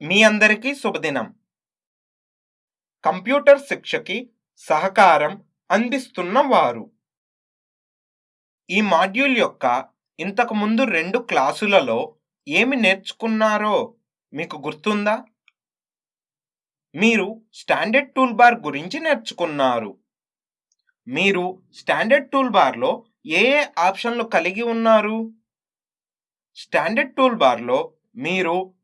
మీ అందరికీ శుభదినం. కంప్యూటర్ శిక్షకి సహకారం అందిస్తున్న వారు. ఈ మాడ్యూల్ యొక్క ఇంతకుముందు రెండు క్లాసులలో ఏమి నేర్చుకున్నారో మీకు గుర్తుందా? మీరు స్టాండర్డ్ టూల్ బార్ గురించి నేర్చుకున్నారు. మీరు స్టాండర్డ్ టూల్ బార్లో ఏ ఏ ఆప్షన్లు కలిగి ఉన్నారు? స్టాండర్డ్ టూల్ బార్లో మీరు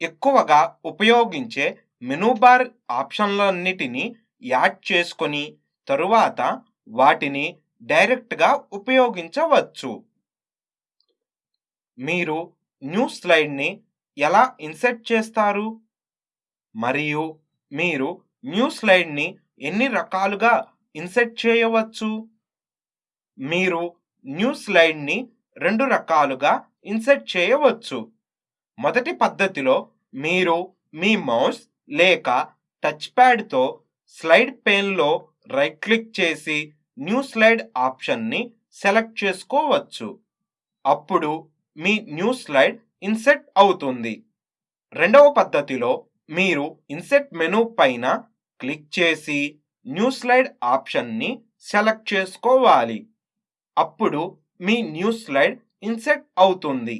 ఎక్కువగా ఉపయోగించే మెనూ బార్ ఆప్షన్లన్నిటినీ యాడ్ చేసుకొని తరువాత వాటిని డైరెక్ట్గా ఉపయోగించవచ్చు. మీరు న్యూ స్లైడ్ని ఎలా ఇన్సర్ట్ చేస్తారు? మరియు మీరు న్యూ స్లైడ్ని ఎన్ని రకాలుగా ఇన్సర్ట్ చేయవచ్చు? మీరు న్యూ స్లైడ్ని రెండు రకాలుగా ఇన్సర్ట్ చేయవచ్చు. మొదటి పద్ధతిలో మీరు మీ మౌస్ లేక టచ్ ప్యాడ్తో స్లైడ్ పేన్లో రైట్ క్లిక్ చేసి న్యూ స్లైడ్ ఆప్షన్ని సెలెక్ట్ చేసుకోవచ్చు. అప్పుడు మీ న్యూ స్లైడ్ ఇన్సెట్ అవుతుంది. రెండవ పద్ధతిలో మీరు ఇన్సెట్ మెనూ పైన క్లిక్ చేసి న్యూ స్లైడ్ ఆప్షన్ని సెలెక్ట్ చేసుకోవాలి. అప్పుడు మీ న్యూ స్లైడ్ ఇన్సెట్ అవుతుంది.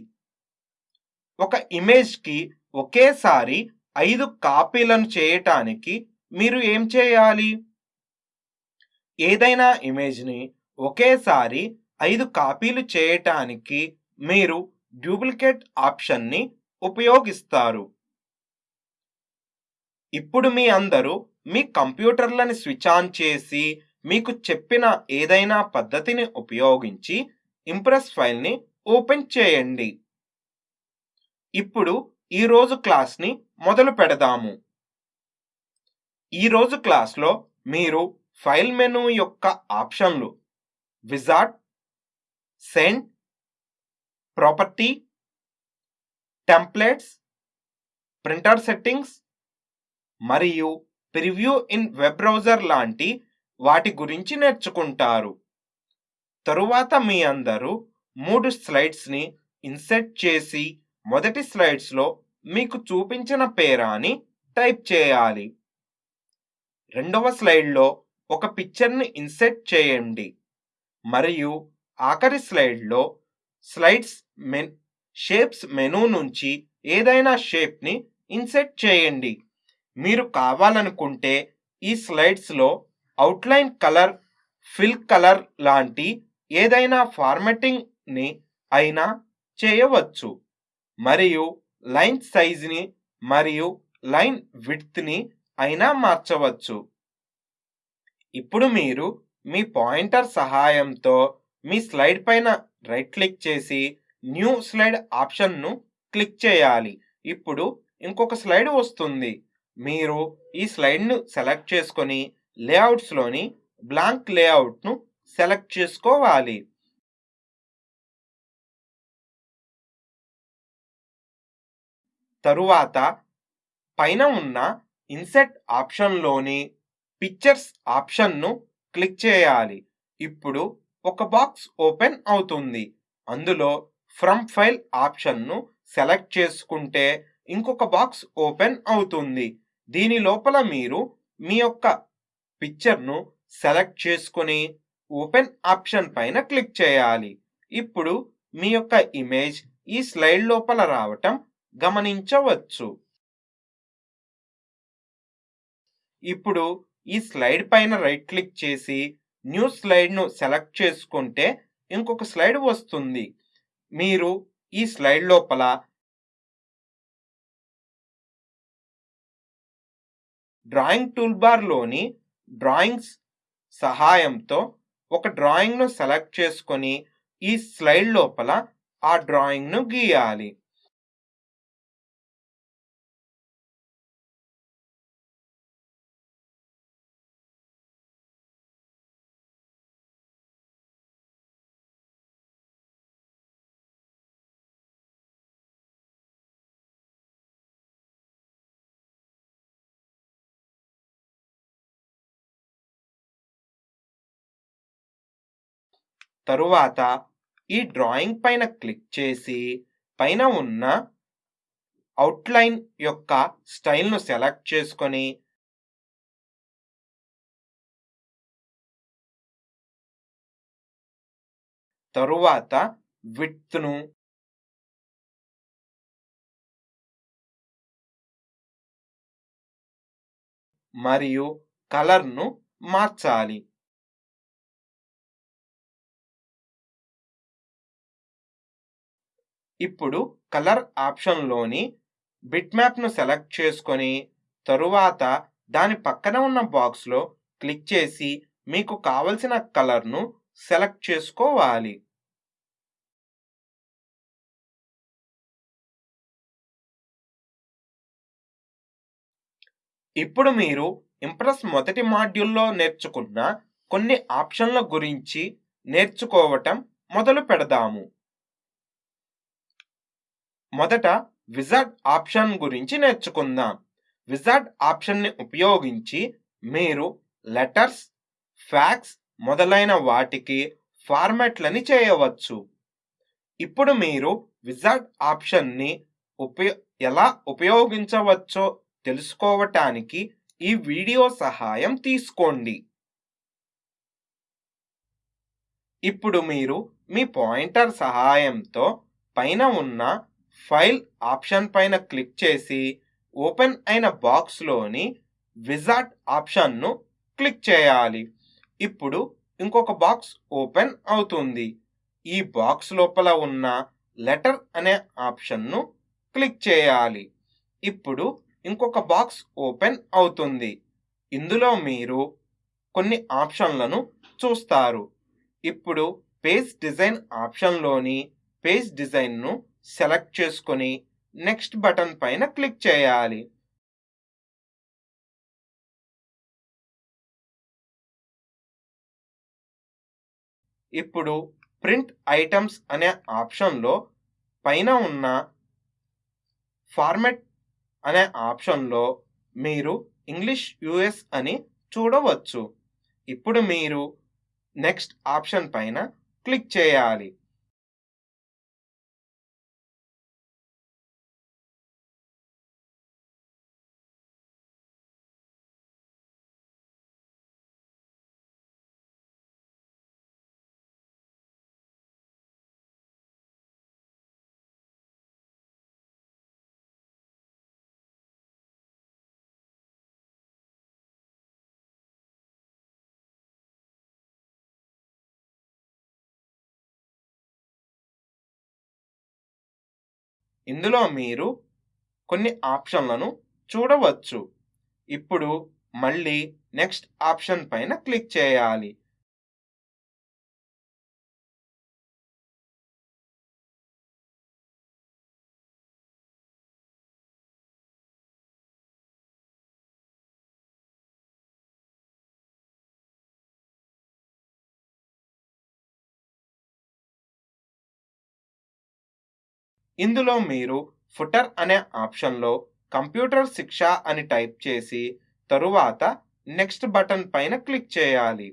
ఒక ఇమేజ్కి ఒకేసారి ఐదు కాపీలను చేయటానికి మీరు ఏం చేయాలి? ఏదైనా ఇమేజ్ని ఒకేసారి ఐదు కాపీలు చేయటానికి మీరు డూప్లికేట్ ఆప్షన్ని ఉపయోగిస్తారు. ఇప్పుడు మీ అందరూ మీ కంప్యూటర్లను స్విచ్ ఆన్ చేసి మీకు చెప్పిన ఏదైనా పద్ధతిని ఉపయోగించి ఇంప్రెస్ ఫైల్ని ఓపెన్ చేయండి. ఇప్పుడు ఈరోజు క్లాస్ని మొదలు పెడదాము. ఈరోజు క్లాస్లో మీరు ఫైల్ మెనూ యొక్క ఆప్షన్లు wizard send property templates printer settings మరియు ప్రివ్యూ ఇన్ వెబ్ బ్రౌజర్ లాంటి వాటి గురించి నేర్చుకుంటారు. తరువాత మీ అందరూ మూడు స్లైడ్స్ని ఇన్సెట్ చేసి మొదటి స్లైడ్స్లో మీకు చూపించిన పేరాని టైప్ చేయాలి. రెండవ స్లైడ్లో ఒక పిక్చర్ని ఇన్సెట్ చేయండి. మరియు ఆఖరి స్లైడ్లో స్లైడ్స్ మెన్ షేప్స్ మెనూ నుంచి ఏదైనా షేప్ని ఇన్సెట్ చేయండి. మీరు కావాలనుకుంటే ఈ స్లైడ్స్లో అవుట్లైన్ కలర్ ఫిల్ కలర్ లాంటి ఏదైనా ఫార్మెటింగ్ని అయినా చేయవచ్చు. మరియు లైన్ సైజ్ని మరియు లైన్ విడ్త్ని అయినా మార్చవచ్చు. ఇప్పుడు మీరు మీ పాయింటర్ సహాయంతో మీ స్లైడ్ పైన రైట్ క్లిక్ చేసి న్యూ స్లైడ్ ఆప్షన్ను క్లిక్ చేయాలి. ఇప్పుడు ఇంకొక స్లైడ్ వస్తుంది. మీరు ఈ స్లైడ్ను సెలెక్ట్ చేసుకొని లేఅవుట్స్లోని బ్లాంక్ లేఅవుట్ను సెలెక్ట్ చేసుకోవాలి. తరువాత పైన ఉన్న ఇన్సెట్ ఆప్షన్లోని పిక్చర్స్ ఆప్షన్ను క్లిక్ చేయాలి. ఇప్పుడు ఒక బాక్స్ ఓపెన్ అవుతుంది. అందులో ఫ్రమ్ ఫైల్ ఆప్షన్ను సెలెక్ట్ చేసుకుంటే ఇంకొక బాక్స్ ఓపెన్ అవుతుంది. దీని లోపల మీరు మీ యొక్క పిక్చర్ను సెలెక్ట్ చేసుకొని ఓపెన్ ఆప్షన్ పైన క్లిక్ చేయాలి. ఇప్పుడు మీ యొక్క ఇమేజ్ ఈ స్లైడ్ లోపల రావటం గమనించవచ్చు. ఇప్పుడు ఈ స్లైడ్ పైన రైట్ క్లిక్ చేసి న్యూ స్లైడ్ను సెలెక్ట్ చేసుకుంటే ఇంకొక స్లైడ్ వస్తుంది. మీరు ఈ స్లైడ్ లోపల డ్రాయింగ్ టూల్బార్లోని డ్రాయింగ్స్ సహాయంతో ఒక డ్రాయింగ్ను సెలెక్ట్ చేసుకొని ఈ స్లైడ్ లోపల ఆ డ్రాయింగ్ను గీయాలి. తరువాత ఈ డ్రాయింగ్ పైన క్లిక్ చేసి పైన ఉన్న అవుట్లైన్ యొక్క స్టైల్ను సెలెక్ట్ చేసుకొని తరువాత విడ్త్ను మరియు కలర్ను మార్చాలి. ఇప్పుడు కలర్ ఆప్షన్లోని బిట్మ్యాప్ను సెలెక్ట్ చేసుకొని తరువాత దాని పక్కన ఉన్న బాక్స్లో క్లిక్ చేసి మీకు కావలసిన కలర్ను సెలెక్ట్ చేసుకోవాలి. ఇప్పుడు మీరు ఇంప్రెస్ మొదటి మాడ్యూల్లో నేర్చుకున్న కొన్ని ఆప్షన్ల గురించి నేర్చుకోవటం మొదలు పెడదాము. మొదట విజార్డ్ ఆప్షన్ గురించి నేర్చుకుందాం. విజార్డ్ ఆప్షన్ని ఉపయోగించి మీరు లెటర్స్ ఫ్యాక్స్ మొదలైన వాటికి ఫార్మాట్లని చేయవచ్చు. ఇప్పుడు మీరు విజార్డ్ ఆప్షన్ని ఉపయో ఎలా ఉపయోగించవచ్చో తెలుసుకోవటానికి ఈ వీడియో సహాయం తీసుకోండి. ఇప్పుడు మీరు మీ పాయింటర్ సహాయంతో పైన ఉన్న ఫైల్ ఆప్షన్ పైన క్లిక్ చేసి ఓపెన్ అయిన బాక్స్లోని విజార్ట్ ఆప్షన్ను క్లిక్ చేయాలి. ఇప్పుడు ఇంకొక బాక్స్ ఓపెన్ అవుతుంది. ఈ బాక్స్ లోపల ఉన్న లెటర్ అనే ఆప్షన్ను క్లిక్ చేయాలి. ఇప్పుడు ఇంకొక బాక్స్ ఓపెన్ అవుతుంది. ఇందులో మీరు కొన్ని ఆప్షన్లను చూస్తారు. ఇప్పుడు పేజ్ డిజైన్ ఆప్షన్లోని పేజ్ డిజైన్ను సెలెక్ట్ చేసుకొని నెక్స్ట్ బటన్ పైన క్లిక్ చేయాలి. ఇప్పుడు ప్రింట్ ఐటమ్స్ అనే ఆప్షన్లో పైన ఉన్న ఫార్మెట్ అనే ఆప్షన్లో మీరు ఇంగ్లీష్ యుఎస్ అని చూడవచ్చు. ఇప్పుడు మీరు నెక్స్ట్ ఆప్షన్ పైన క్లిక్ చేయాలి. ఇందులో మీరు కొన్ని ఆప్షన్లను చూడవచ్చు. ఇప్పుడు మళ్ళీ నెక్స్ట్ ఆప్షన్ పైన క్లిక్ చేయాలి. ఇందులో మీరు ఫుటర్ అనే ఆప్షన్లో కంప్యూటర్ శిక్ష అని టైప్ చేసి తరువాత నెక్స్ట్ బటన్ పైన క్లిక్ చేయాలి.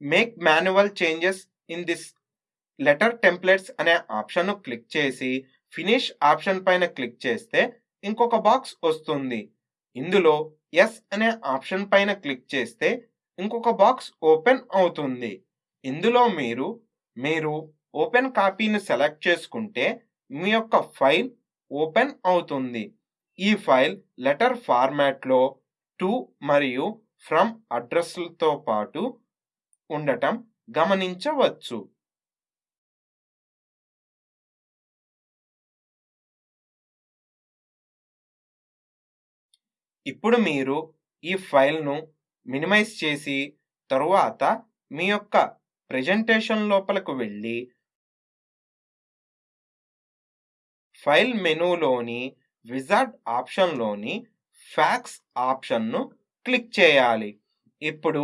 Make manual changes in this letter templates అనే ఆప్షన్ను క్లిక్ చేసి ఫినిష్ ఆప్షన్ పైన క్లిక్ చేస్తే ఇంకొక బాక్స్ వస్తుంది. ఇందులో ఎస్ అనే ఆప్షన్ పైన క్లిక్ చేస్తే ఇంకొక బాక్స్ ఓపెన్ అవుతుంది. ఇందులో మీరు మీరు ఓపెన్ కాపీని సెలెక్ట్ చేసుకుంటే మీ యొక్క ఫైల్ ఓపెన్ అవుతుంది. ఈ ఫైల్ లెటర్ ఫార్మాట్లో టు మరియు ఫ్రమ్ అడ్రస్లతో పాటు ఉండటం గమనించవచ్చు. ఇప్పుడు మీరు ఈ ఫైల్ను మినిమైజ్ చేసి తరువాత మీ యొక్క ప్రెజెంటేషన్ లోపలకు వెళ్ళి ఫైల్ మెనూలోని విజార్డ్ ఆప్షన్లోని ఫ్యాక్స్ ఆప్షన్ను క్లిక్ చేయాలి. ఇప్పుడు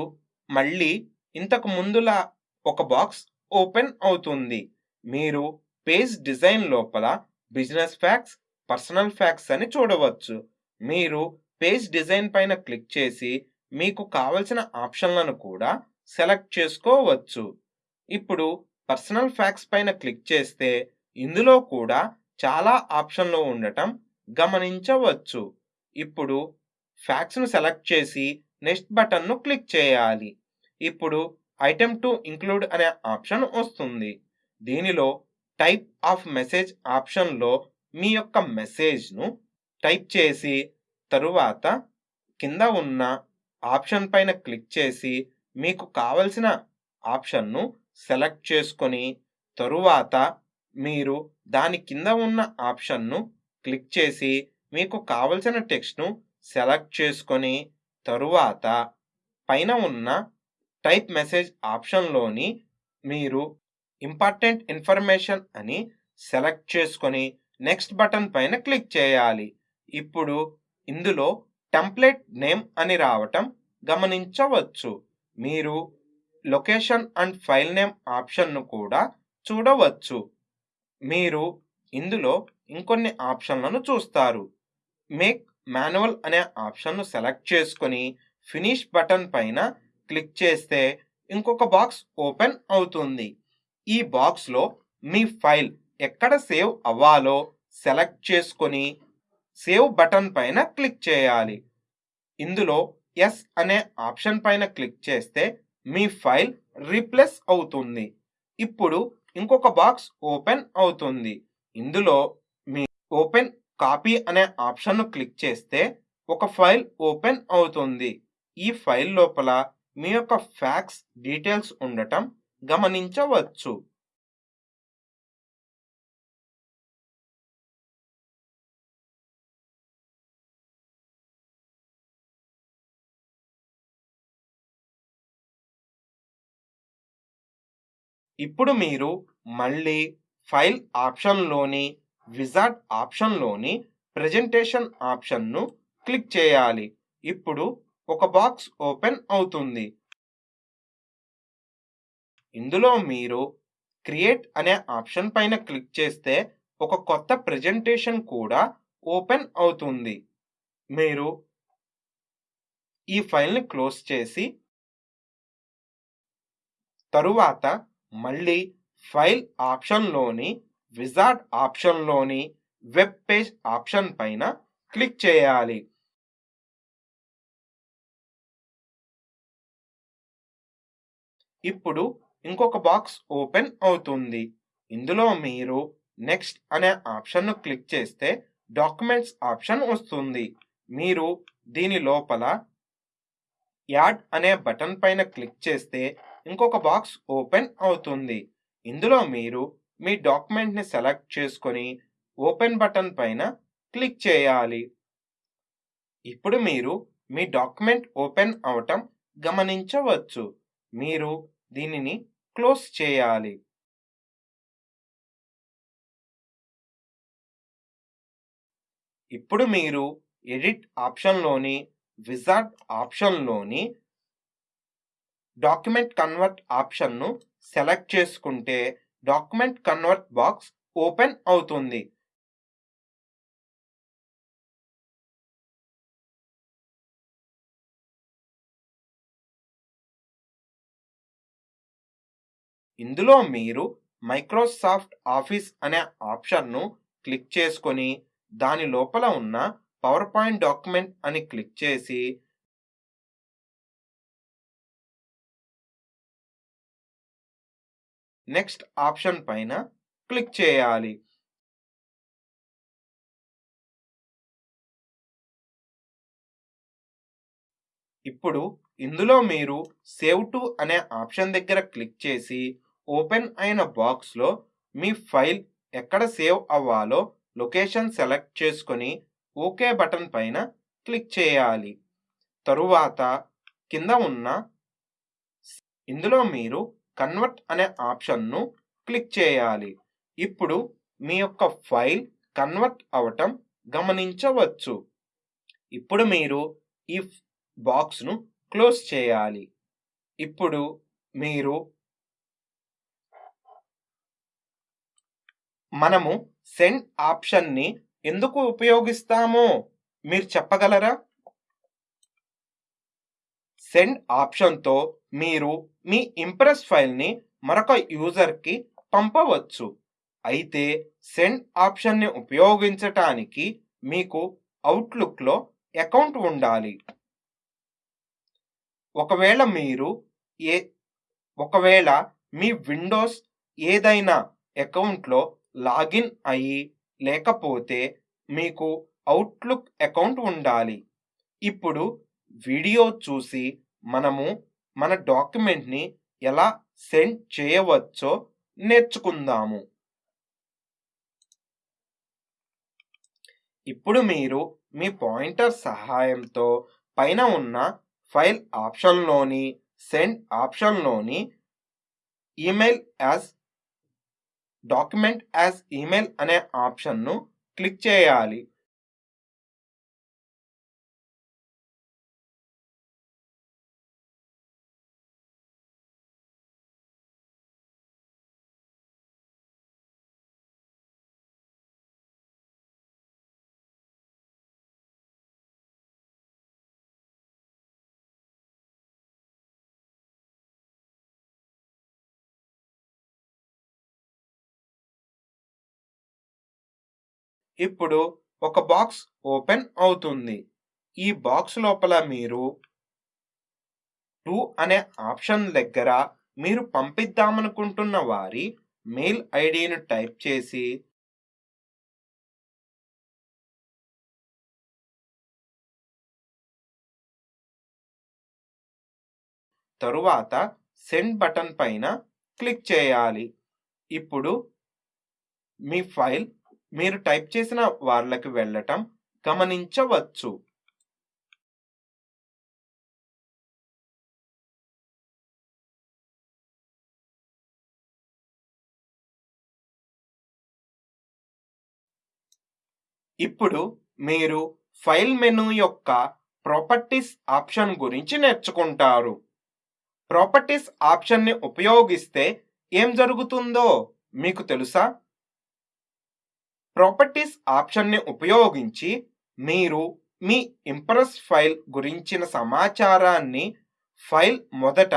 మళ్ళీ ఇంతకు ముందులా ఒక బాక్స్ ఓపెన్ అవుతుంది. మీరు పేజ్ డిజైన్ లోపల బిజినెస్ ఫ్యాక్స్ పర్సనల్ ఫ్యాక్స్ అని చూడవచ్చు. మీరు పేజ్ డిజైన్ పైన క్లిక్ చేసి మీకు కావలసిన ఆప్షన్లను కూడా సెలెక్ట్ చేసుకోవచ్చు. ఇప్పుడు పర్సనల్ ఫ్యాక్స్ పైన క్లిక్ చేస్తే ఇందులో కూడా చాలా ఆప్షన్లు ఉండటం గమనించవచ్చు. ఇప్పుడు ఫ్యాక్స్ను సెలెక్ట్ చేసి నెక్స్ట్ బటన్ను క్లిక్ చేయాలి. ఇప్పుడు ఐటెమ్ టు ఇంక్లూడ్ అనే ఆప్షన్ వస్తుంది. దీనిలో టైప్ ఆఫ్ మెసేజ్ ఆప్షన్లో మీ యొక్క మెసేజ్ను టైప్ చేసి తరువాత కింద ఉన్న ఆప్షన్ పైన క్లిక్ చేసి మీకు కావలసిన ఆప్షన్ను సెలెక్ట్ చేసుకొని తరువాత మీరు దాని కింద ఉన్న ఆప్షన్ను క్లిక్ చేసి మీకు కావలసిన టెక్స్ట్ను సెలెక్ట్ చేసుకొని తరువాత పైన ఉన్న టైప్ మెసేజ్ ఆప్షన్లోని మీరు ఇంపార్టెంట్ ఇన్ఫర్మేషన్ అని సెలెక్ట్ చేసుకొని నెక్స్ట్ బటన్ పైన క్లిక్ చేయాలి. ఇప్పుడు ఇందులో టెంప్లెట్ నేమ్ అని రావటం గమనించవచ్చు. మీరు లొకేషన్ అండ్ ఫైల్ నేమ్ ఆప్షన్ను కూడా చూడవచ్చు. మీరు ఇందులో ఇంకొన్ని ఆప్షన్లను చూస్తారు. మేక్ మాన్యువల్ అనే ఆప్షన్ను సెలెక్ట్ చేసుకొని ఫినిష్ బటన్ పైన క్లిక్ చేస్తే ఇంకొక బాక్స్ ఓపెన్ అవుతుంది. ఈ బాక్స్లో మీ ఫైల్ ఎక్కడ సేవ్ అవ్వాలో సెలెక్ట్ చేసుకొని సేవ్ బటన్ పైన క్లిక్ చేయాలి. ఇందులో ఎస్ అనే ఆప్షన్ పైన క్లిక్ చేస్తే మీ ఫైల్ రీప్లేస్ అవుతుంది. ఇప్పుడు ఇంకొక బాక్స్ ఓపెన్ అవుతుంది. ఇందులో మీ ఓపెన్ కాపీ అనే ఆప్షన్ను క్లిక్ చేస్తే ఒక ఫైల్ ఓపెన్ అవుతుంది. ఈ ఫైల్ లోపల మీ యొక్క ఫ్యాక్స్ డీటెయిల్స్ ఉండటం గమనించవచ్చు. ఇప్పుడు మీరు మళ్ళీ ఫైల్ ఆప్షన్లోని విజార్డ్ ఆప్షన్లోని ప్రెజెంటేషన్ ఆప్షన్ను క్లిక్ చేయాలి. ఇప్పుడు ఒక బాక్స్ ఓపెన్ అవుతుంది. ఇందులో మీరు క్రియేట్ అనే ఆప్షన్ పైన క్లిక్ చేస్తే ఒక కొత్త ప్రెజెంటేషన్ కూడా ఓపెన్ అవుతుంది. మీరు ఈ ఫైల్ని క్లోజ్ చేసి తరువాత మళ్ళీ ఫైల్ ఆప్షన్లోని విజార్డ్ ఆప్షన్లోని వెబ్ పేజ్ ఆప్షన్ పైన క్లిక్ చేయాలి. ఇప్పుడు ఇంకొక బాక్స్ ఓపెన్ అవుతుంది. ఇందులో మీరు నెక్స్ట్ అనే ఆప్షన్ను క్లిక్ చేస్తే డాక్యుమెంట్స్ ఆప్షన్ వస్తుంది. మీరు దీని లోపల యాడ్ అనే బటన్ పైన క్లిక్ చేస్తే ఇంకొక బాక్స్ ఓపెన్ అవుతుంది. ఇందులో మీరు మీ డాక్యుమెంట్ని సెలెక్ట్ చేసుకొని ఓపెన్ బటన్ పైన క్లిక్ చేయాలి. ఇప్పుడు మీరు మీ డాక్యుమెంట్ ఓపెన్ అవటం గమనించవచ్చు. మీరు దీనిని క్లోజ్ చేయాలి. ఇప్పుడు మీరు ఎడిట్ ఆప్షన్లోని విజార్డ్ ఆప్షన్లోని డాక్యుమెంట్ కన్వర్ట్ ఆప్షన్ను సెలెక్ట్ చేసుకుంటే డాక్యుమెంట్ కన్వర్ట్ బాక్స్ ఓపెన్ అవుతుంది. ఇందులో మీరు మైక్రోసాఫ్ట్ ఆఫీస్ అనే ఆప్షన్ను క్లిక్ చేసుకొని దాని లోపల ఉన్న పవర్ పాయింట్ డాక్యుమెంట్ అని క్లిక్ చేసి నెక్స్ట్ ఆప్షన్ పైన క్లిక్ చేయాలి. ఇప్పుడు ఇందులో మీరు సేవ్ టు అనే ఆప్షన్ దగ్గర క్లిక్ చేసి ఓపెన్ అయిన బాక్స్లో మీ ఫైల్ ఎక్కడ సేవ్ అవ్వాలో లొకేషన్ సెలెక్ట్ చేసుకొని ఓకే బటన్ పైన క్లిక్ చేయాలి. తరువాత కింద ఉన్న ఇందులో మీరు కన్వర్ట్ అనే ఆప్షన్ను క్లిక్ చేయాలి. ఇప్పుడు మీ యొక్క ఫైల్ కన్వర్ట్ అవటం గమనించవచ్చు. ఇప్పుడు మీరు ఈ బాక్స్ను క్లోజ్ చేయాలి. ఇప్పుడు మీరు మనము సెండ్ ఆప్షన్ని ఎందుకు ఉపయోగిస్తామో మీరు చెప్పగలరా? సెండ్ ఆప్షన్తో మీరు మీ ఇంప్రెస్ ఫైల్ని మరొక యూజర్కి పంపవచ్చు. అయితే సెండ్ ఆప్షన్ని ఉపయోగించటానికి మీకు అవుట్లుక్లో అకౌంట్ ఉండాలి. ఒకవేళ మీరు ఏ ఒకవేళ మీ విండోస్ ఏదైనా అకౌంట్లో లాగిన్ అయ్యి లేకపోతే మీకు అవుట్లుక్ అకౌంట్ ఉండాలి. ఇప్పుడు వీడియో చూసి మనము మన డాక్యుమెంట్ని ఎలా సెండ్ చేయవచ్చో నేర్చుకుందాము. ఇప్పుడు మీరు మీ పాయింటర్ సహాయంతో పైన ఉన్న ఫైల్ ఆప్షన్లోని send ఆప్షన్లోని email as document as email అనే ఆప్షన్ను క్లిక్ చేయాలి. ఇప్పుడు ఒక బాక్స్ ఓపెన్ అవుతుంది. ఈ బాక్స్ లోపల మీరు టు అనే ఆప్షన్ దగ్గర మీరు పంపిద్దామనుకుంటున్న వారి మెయిల్ ఐడిని టైప్ చేసి తరువాత సెండ్ బటన్ పైన క్లిక్ చేయాలి. ఇప్పుడు మీ ఫైల్ మీరు టైప్ చేసిన వాళ్ళకి వెళ్ళటం గమనించవచ్చు. ఇప్పుడు మీరు ఫైల్ మెనూ యొక్క ప్రాపర్టీస్ ఆప్షన్ గురించి నేర్చుకుంటారు. ప్రాపర్టీస్ ఆప్షన్ని ఉపయోగిస్తే ఏం జరుగుతుందో మీకు తెలుసా? ప్రాపర్టీస్ ఆప్షన్ని ఉపయోగించి మీరు మీ ఇంప్రెస్ ఫైల్ గురించిన సమాచారాన్ని ఫైల్ మొదట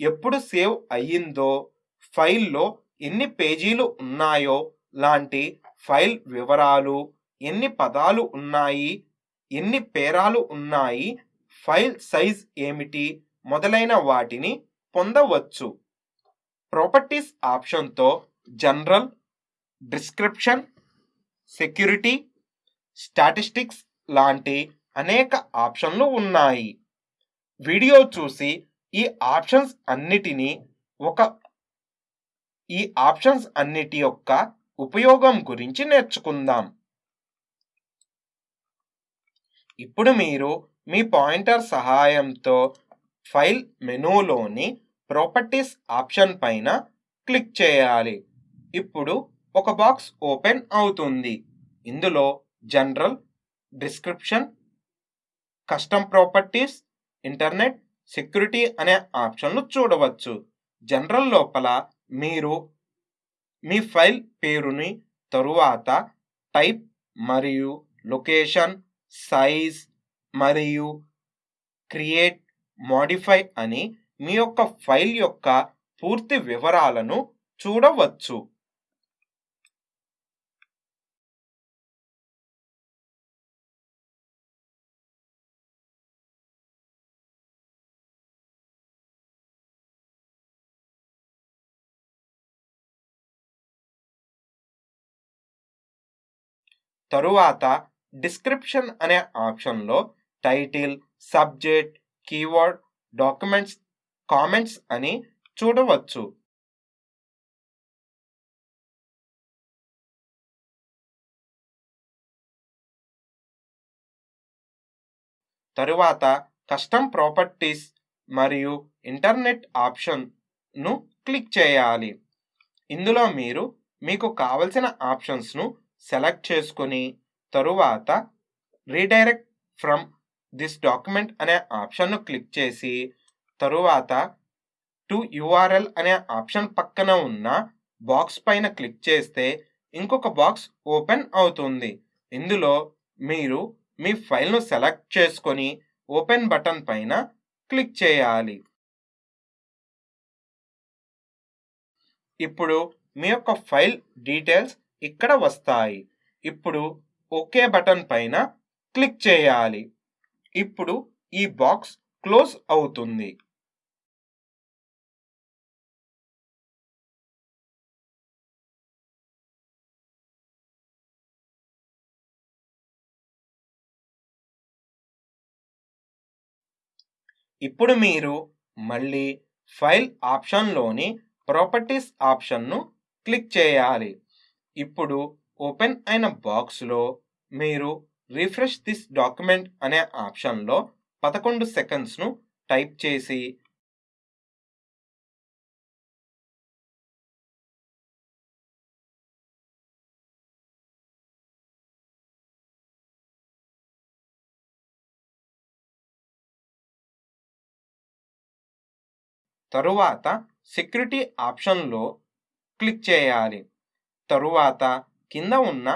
ఎప్పుడు సేవ్ అయ్యిందో ఫైల్లో ఎన్ని పేజీలు ఉన్నాయో లాంటి ఫైల్ వివరాలు ఎన్ని పదాలు ఉన్నాయి ఎన్ని పేరాలు ఉన్నాయి ఫైల్ సైజ్ ఏమిటి మొదలైన వాటిని పొందవచ్చు. ప్రాపర్టీస్ ఆప్షన్తో జనరల్ డిస్క్రిప్షన్ సెక్యూరిటీ స్టాటిస్టిక్స్ లాంటి అనేక ఆప్షన్లు ఉన్నాయి. వీడియో చూసి ఈ ఆప్షన్స్ అన్నిటినీ ఒక ఈ ఆప్షన్స్ అన్నిటి యొక్క ఉపయోగం గురించి నేర్చుకుందాం. ఇప్పుడు మీరు మీ పాయింటర్ సహాయంతో ఫైల్ మెనూలోని ప్రాపర్టీస్ ఆప్షన్ పైన క్లిక్ చేయాలి. ఇప్పుడు ఒక బాక్స్ ఓపెన్ అవుతుంది. ఇందులో general description custom properties internet security అనే ఆప్షన్లు చూడవచ్చు. జనరల్ లోపల మీరు మీ ఫైల్ పేరుని తరువాత టైప్ మరియు లొకేషన్ సైజ్ మరియు క్రియేట్ మాడిఫై అని మీ యొక్క ఫైల్ యొక్క పూర్తి వివరాలను చూడవచ్చు. తరువాత డిస్క్రిప్షన్ అనే ఆప్షన్లో title subject keyword documents comments అని చూడవచ్చు. తరువాత కస్టమ్ ప్రాపర్టీస్ మరియు ఇంటర్నెట్ ఆప్షన్ను క్లిక్ చేయాలి. ఇందులో మీరు మీకు కావలసిన ఆప్షన్స్ను సెలెక్ట్ చేసుకొని తరువాత రీడైరెక్ట్ ఫ్రమ్ దిస్ డాక్యుమెంట్ అనే ఆప్షన్ను క్లిక్ చేసి తరువాత టు యుఆర్ఎల్ అనే ఆప్షన్ పక్కన ఉన్న బాక్స్ పైన క్లిక్ చేస్తే ఇంకొక బాక్స్ ఓపెన్ అవుతుంది. ఇందులో మీరు మీ ఫైల్ను సెలెక్ట్ చేసుకొని ఓపెన్ బటన్ పైన క్లిక్ చేయాలి. ఇప్పుడు మీ యొక్క ఫైల్ డీటెయిల్స్ ఇక్కడ వస్తాయి. ఇప్పుడు ఓకే బటన్ పైన క్లిక్ చేయాలి. ఇప్పుడు ఈ బాక్స్ క్లోజ్ అవుతుంది. ఇప్పుడు మీరు మళ్ళీ ఫైల్ ఆప్షన్లోని ప్రాపర్టీస్ ఆప్షన్ను క్లిక్ చేయాలి. ఇప్పుడు ఓపెన్ అయిన బాక్స్లో మీరు రిఫ్రెష్ దిస్ డాక్యుమెంట్ అనే ఆప్షన్లో పదకొండు సెకండ్స్ను టైప్ చేసి తరువాత సెక్యూరిటీ ఆప్షన్లో క్లిక్ చేయాలి. తరువాత కింద ఉన్న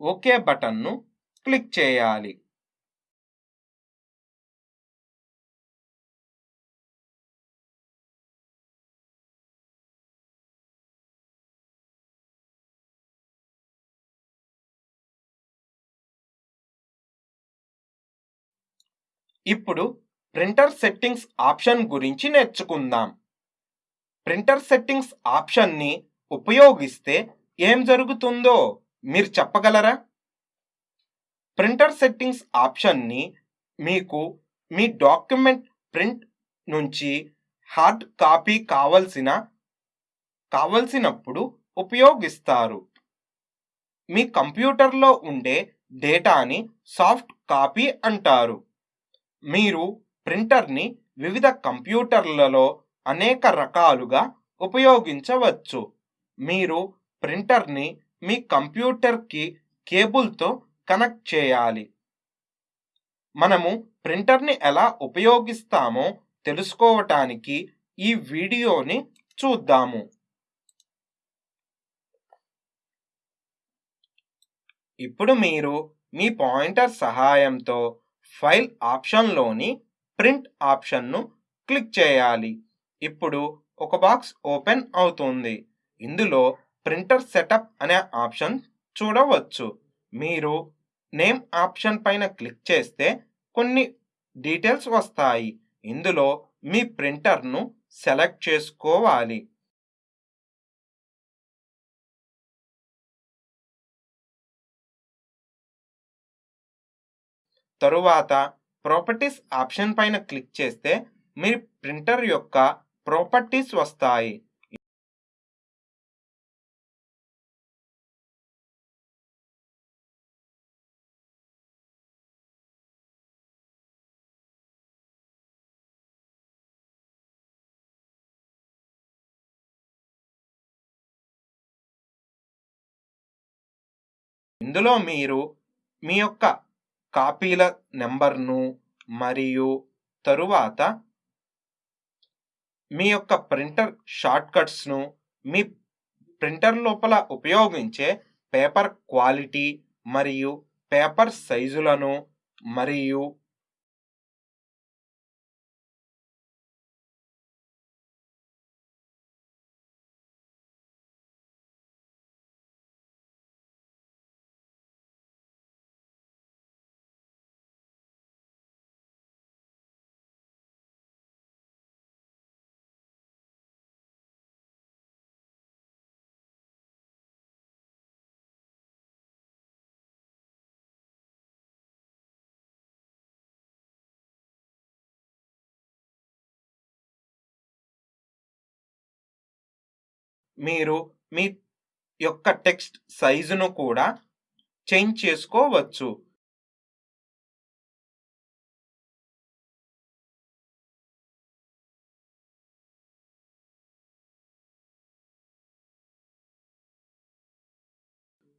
ఓకే బటన్ను క్లిక్ చేయాలి. ఇప్పుడు ప్రింటర్ సెట్టింగ్స్ ఆప్షన్ గురించి నేర్చుకుందాం. ప్రింటర్ సెట్టింగ్స్ ఆప్షన్ని ఉపయోగిస్తే ఏం జరుగుతుందో మీరు చెప్పగలరా? ప్రింటర్ సెట్టింగ్స్ ఆప్షన్ని మీకు మీ డాక్యుమెంట్ ప్రింట్ నుంచి హార్డ్ కాపీ కావలసిన కావలసినప్పుడు ఉపయోగిస్తారు. మీ కంప్యూటర్లో ఉండే డేటాని సాఫ్ట్ కాపీ అంటారు. మీరు ప్రింటర్ని వివిధ కంప్యూటర్లలో అనేక రకాలుగా ఉపయోగించవచ్చు. మీరు ప్రింటర్ని మీ కంప్యూటర్కి కేబుల్తో కనెక్ట్ చేయాలి. మనము ప్రింటర్ని ఎలా ఉపయోగిస్తామో తెలుసుకోవటానికి ఈ వీడియోని చూద్దాము. ఇప్పుడు మీరు మీ పాయింటర్ సహాయంతో ఫైల్ ఆప్షన్లోని ప్రింట్ ఆప్షన్ను క్లిక్ చేయాలి. ఇప్పుడు ఒక బాక్స్ ఓపెన్ అవుతుంది. ఇందులో ప్రింటర్ సెటప్ అనే ఆప్షన్ చూడవచ్చు. మీరు నేమ్ ఆప్షన్ పైన క్లిక్ చేస్తే కొన్ని డీటెయిల్స్ వస్తాయి. ఇందులో మీ ప్రింటర్ను సెలెక్ట్ చేసుకోవాలి. తరువాత ప్రాపర్టీస్ ఆప్షన్ పైన క్లిక్ చేస్తే మీ ప్రింటర్ యొక్క ప్రాపర్టీస్ వస్తాయి. ఇందులో మీరు మీ యొక్క కాపీల నెంబర్ను మరియు తరువాత మీ యొక్క ప్రింటర్ షార్ట్కట్స్ను మీ ప్రింటర్ లోపల ఉపయోగించే పేపర్ క్వాలిటీ మరియు పేపర్ సైజులను మరియు మీరు మీ యొక్క టెక్స్ట్ సైజును కూడా చేంజ్ చేసుకోవచ్చు.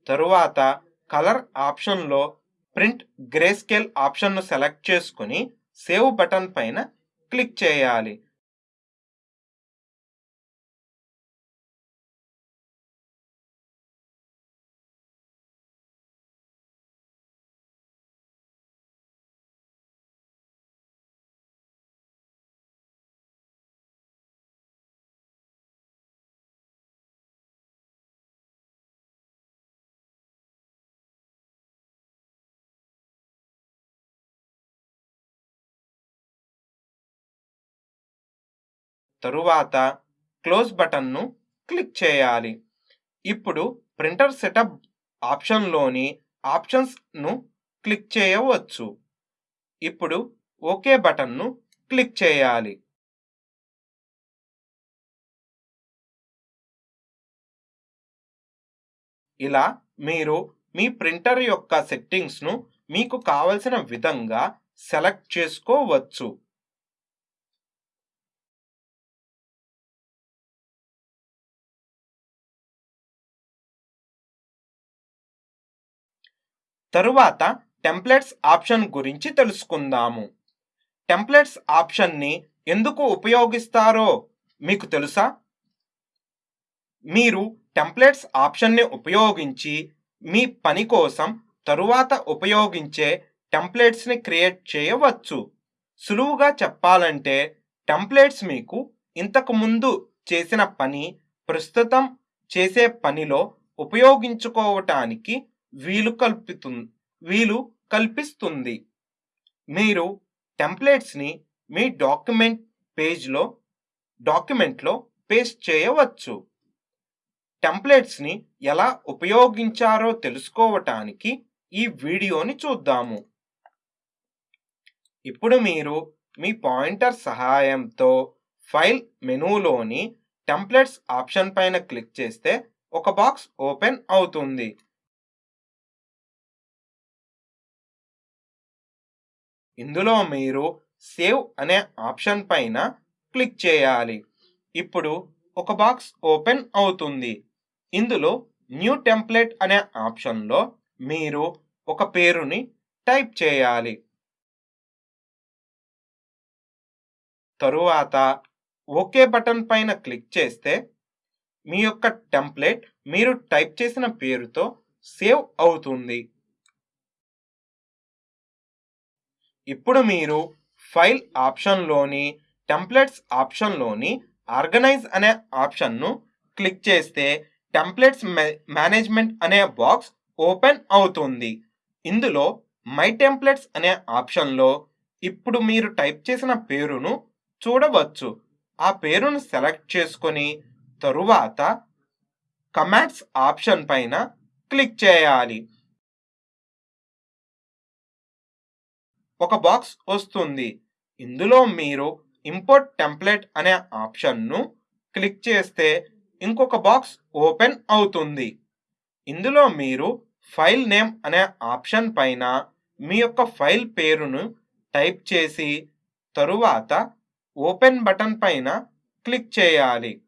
తరువాత కలర్ ఆప్షన్లో ప్రింట్ గ్రే స్కేల్ ఆప్షన్ను సెలెక్ట్ చేసుకుని సేవ్ బటన్ పైన క్లిక్ చేయాలి. తరువాత క్లోజ్ బటన్ను క్లిక్ చేయాలి. ఇప్పుడు ప్రింటర్ సెటప్ ఆప్షన్లోని ఆప్షన్స్ను క్లిక్ చేయవచ్చు. ఇప్పుడు ఓకే బటన్ను క్లిక్ చేయాలి. ఇలా మీరు మీ ప్రింటర్ యొక్క సెట్టింగ్స్ను మీకు కావలసిన విధంగా సెలెక్ట్ చేసుకోవచ్చు. తరువాత టెంప్లెట్స్ ఆప్షన్ గురించి తెలుసుకుందాము. టెంప్లెట్స్ ఆప్షన్ని ఎందుకు ఉపయోగిస్తారో మీకు తెలుసా? మీరు టెంప్లెట్స్ ఆప్షన్ని ఉపయోగించి మీ పని కోసం తరువాత ఉపయోగించే టెంప్లెట్స్ని క్రియేట్ చేయవచ్చు. సులువుగా చెప్పాలంటే టెంప్లెట్స్ మీకు ఇంతకుముందు చేసిన పని ప్రస్తుతం చేసే పనిలో ఉపయోగించుకోవటానికి వీలు కల్పిస్తుంది వీలు కల్పిస్తుంది. మీరు టెంప్లెట్స్ని మీ డాక్యుమెంట్ పేజ్లో డాక్యుమెంట్లో పేస్ట్ చేయవచ్చు. టెంప్లెట్స్ని ఎలా ఉపయోగించారో తెలుసుకోవటానికి ఈ వీడియోని చూద్దాము. ఇప్పుడు మీరు మీ పాయింటర్ సహాయంతో ఫైల్ మెనూలోని టెంప్లెట్స్ ఆప్షన్ పైన క్లిక్ చేస్తే ఒక బాక్స్ ఓపెన్ అవుతుంది. ఇందులో మీరు సేవ్ అనే ఆప్షన్ పైన క్లిక్ చేయాలి. ఇప్పుడు ఒక బాక్స్ ఓపెన్ అవుతుంది. ఇందులో న్యూ టెంప్లెట్ అనే ఆప్షన్లో మీరు ఒక పేరుని టైప్ చేయాలి. తరువాత ఓకే బటన్ పైన క్లిక్ చేస్తే మీ యొక్క టెంప్లెట్ మీరు టైప్ చేసిన పేరుతో సేవ్ అవుతుంది. ఇప్పుడు మీరు ఫైల్ ఆప్షన్లోని టెంప్లెట్స్ ఆప్షన్లోని ఆర్గనైజ్ అనే ఆప్షన్ను క్లిక్ చేస్తే టెంప్లెట్స్ మేనేజ్మెంట్ అనే బాక్స్ ఓపెన్ అవుతుంది. ఇందులో మై టెంప్లెట్స్ అనే ఆప్షన్లో ఇప్పుడు మీరు టైప్ చేసిన పేరును చూడవచ్చు. ఆ పేరును సెలెక్ట్ చేసుకొని తరువాత కమాండ్స్ ఆప్షన్ పైన క్లిక్ చేయాలి. ఒక బాక్స్ వస్తుంది. ఇందులో మీరు ఇంపోర్ట్ టెంప్లెట్ అనే ఆప్షన్ను క్లిక్ చేస్తే ఇంకొక బాక్స్ ఓపెన్ అవుతుంది. ఇందులో మీరు ఫైల్ నేమ్ అనే ఆప్షన్ పైన మీ యొక్క ఫైల్ పేరును టైప్ చేసి తరువాత ఓపెన్ బటన్ పైన క్లిక్ చేయాలి.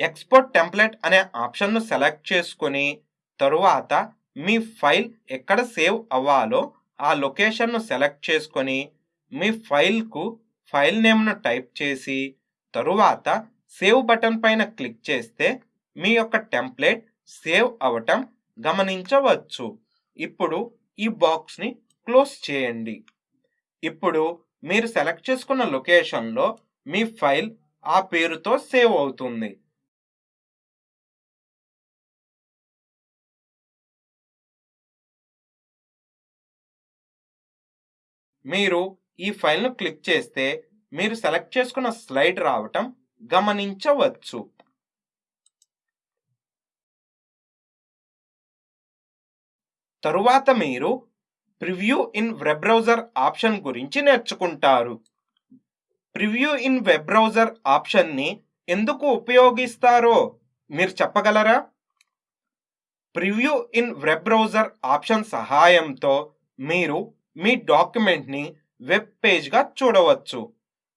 ఎక్స్పోర్ట్ టెంప్లెట్ అనే ఆప్షన్ను సెలెక్ట్ చేసుకొని తరువాత మీ ఫైల్ ఎక్కడ సేవ్ అవ్వాలో ఆ లొకేషన్ను సెలెక్ట్ చేసుకొని మీ ఫైల్కు ఫైల్ నేమ్ను టైప్ చేసి తరువాత సేవ్ బటన్ పైన క్లిక్ చేస్తే మీ యొక్క టెంప్లెట్ సేవ్ అవటం గమనించవచ్చు. ఇప్పుడు ఈ బాక్స్ని క్లోజ్ చేయండి. ఇప్పుడు మీరు సెలెక్ట్ చేసుకున్న లొకేషన్లో మీ ఫైల్ ఆ పేరుతో సేవ్ అవుతుంది. మీరు ఈ ఫైల్ను క్లిక్ చేస్తే మీరు సెలెక్ట్ చేసుకున్న స్లైడ్ రావటం గమనించవచ్చు. తరువాత మీరు preview in web browser option గురించి నేర్చుకుంటారు. ప్రివ్యూ ఇన్ వెబ్ బ్రౌజర్ ఆప్షన్ని ఎందుకు ఉపయోగిస్తారో మీరు చెప్పగలరా? Preview in web browser option సహాయంతో మీరు మీ డాక్యుమెంట్ని వెబ్ పేజ్గా చూడవచ్చు.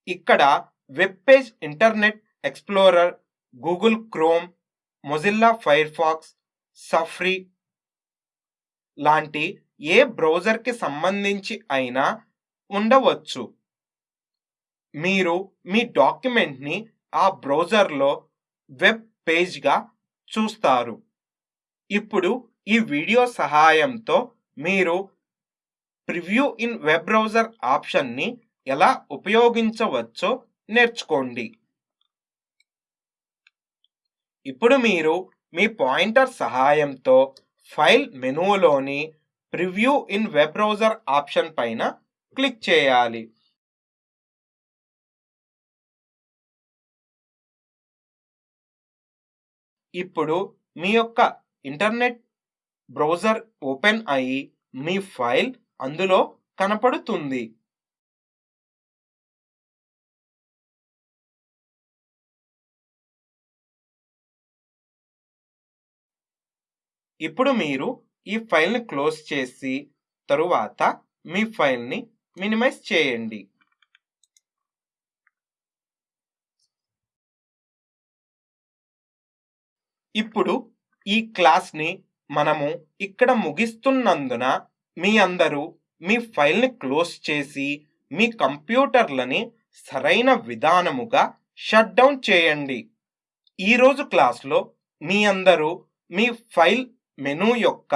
ఇక్కడ web page Internet Explorer Google Chrome Mozilla Firefox Safari లాంటి ఏ బ్రౌజర్కి సంబంధించి అయినా ఉండవచ్చు. మీరు మీ డాక్యుమెంట్ని ఆ బ్రౌజర్లో వెబ్ పేజ్గా చూస్తారు. ఇప్పుడు ఈ వీడియో సహాయంతో మీరు ప్రివ్యూ ఇన్ వెబ్ బ్రౌజర్ ఆప్షన్ని ఎలా ఉపయోగించవచ్చో నేర్చుకోండి. ఇప్పుడు మీరు మీ పాయింటర్ సహాయంతో file మెనూలోని preview in web browser option పైన క్లిక్ చేయాలి. ఇప్పుడు మీ యొక్క ఇంటర్నెట్ బ్రౌజర్ ఓపెన్ అయ్యి మీ ఫైల్ అందులో కనపడుతుంది. ఇప్పుడు మీరు ఈ ఫైల్ని క్లోజ్ చేసి తరువాత మీ ఫైల్ని మినిమైజ్ చేయండి. ఇప్పుడు ఈ క్లాస్ని మనము ఇక్కడ ముగిస్తున్నందున మీ అందరూ మీ ఫైల్ని క్లోజ్ చేసి మీ కంప్యూటర్లని సరైన విధానముగా షట్ డౌన్ చేయండి. ఈరోజు క్లాస్లో మీ అందరూ మీ ఫైల్ మెనూ యొక్క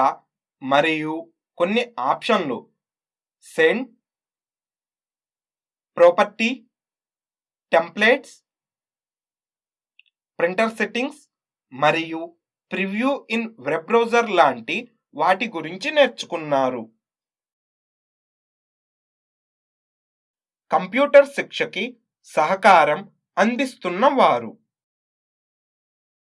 మరియు కొన్ని ఆప్షన్లు send property templates printer settings మరియు ప్రివ్యూ ఇన్ వెబ్ బ్రౌజర్ లాంటి వాటి గురించి నేర్చుకున్నారు. కంప్యూటర్ శిక్షకి సహకారం అందిస్తున్న వారు.